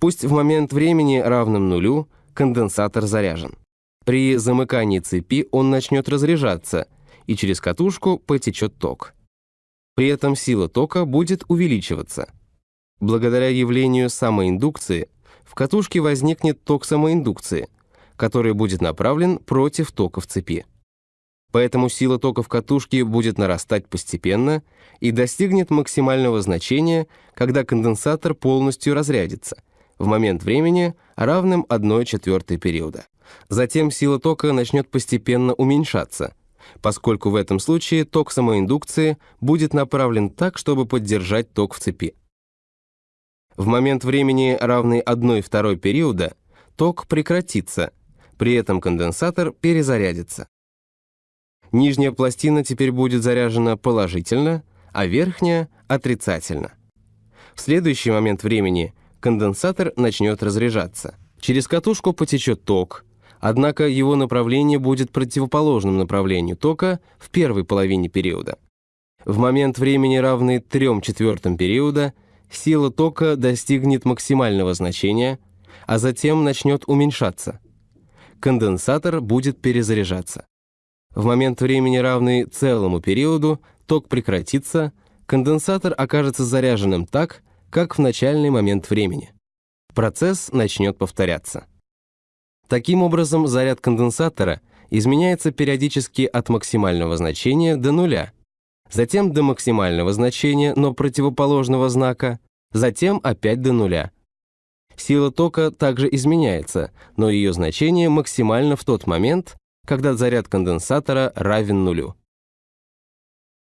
Пусть в момент времени, равным нулю, конденсатор заряжен. При замыкании цепи он начнет разряжаться, и через катушку потечет ток. При этом сила тока будет увеличиваться. Благодаря явлению самоиндукции в катушке возникнет ток самоиндукции, который будет направлен против тока в цепи. Поэтому сила тока в катушке будет нарастать постепенно и достигнет максимального значения, когда конденсатор полностью разрядится, в момент времени, равным 1 четвертой периода. Затем сила тока начнет постепенно уменьшаться, поскольку в этом случае ток самоиндукции будет направлен так, чтобы поддержать ток в цепи. В момент времени, равный 1 второй периода, ток прекратится, при этом конденсатор перезарядится. Нижняя пластина теперь будет заряжена положительно, а верхняя — отрицательно. В следующий момент времени конденсатор начнет разряжаться. Через катушку потечет ток, однако его направление будет противоположным направлению тока в первой половине периода. В момент времени, равный 3 четвертым периода, сила тока достигнет максимального значения, а затем начнет уменьшаться. Конденсатор будет перезаряжаться. В момент времени, равный целому периоду, ток прекратится, конденсатор окажется заряженным так, как в начальный момент времени. Процесс начнет повторяться. Таким образом, заряд конденсатора изменяется периодически от максимального значения до нуля, затем до максимального значения, но противоположного знака, затем опять до нуля. Сила тока также изменяется, но ее значение максимально в тот момент, когда заряд конденсатора равен нулю.